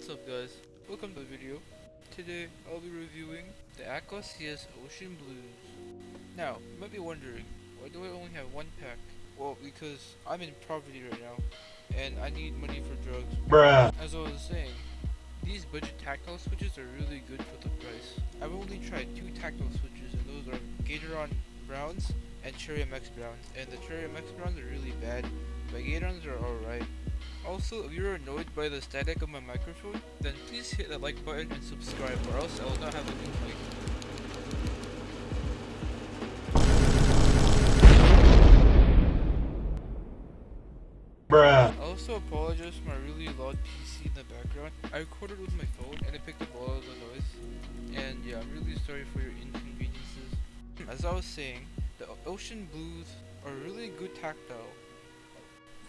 What's up guys, welcome to the video. Today I'll be reviewing the Akko CS Ocean Blues. Now, you might be wondering, why do I only have one pack? Well, because I'm in poverty right now, and I need money for drugs. Bruh. As I was saying, these budget tactile switches are really good for the price. I've only tried two tactile switches, and those are Gateron Browns and Cherry MX Browns. And the Cherry MX Browns are really bad, but Gaterons are alright. Also, if you're annoyed by the static of my microphone, then please hit the like button and subscribe or else I will not have a new mic. Bruh. I also apologize for my really loud PC in the background. I recorded with my phone and it picked up all of the noise. And yeah, I'm really sorry for your inconveniences. As I was saying, the Ocean Blues are really good tactile.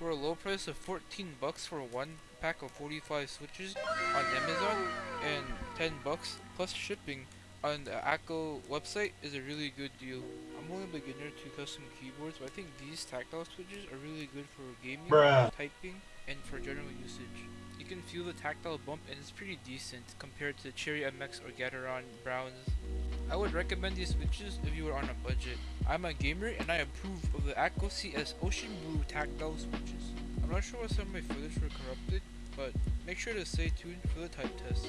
For a low price of 14 bucks for one pack of 45 switches on Amazon and 10 bucks plus shipping on the Akko website is a really good deal. I'm only a beginner to custom keyboards, but I think these tactile switches are really good for gaming, Bruh. typing, and for general usage. Can feel the tactile bump and it's pretty decent compared to Cherry MX or Gateron Browns. I would recommend these switches if you are on a budget. I'm a gamer and I approve of the Akko CS Ocean Blue tactile switches. I'm not sure why some of my footage were corrupted, but make sure to stay tuned for the type test.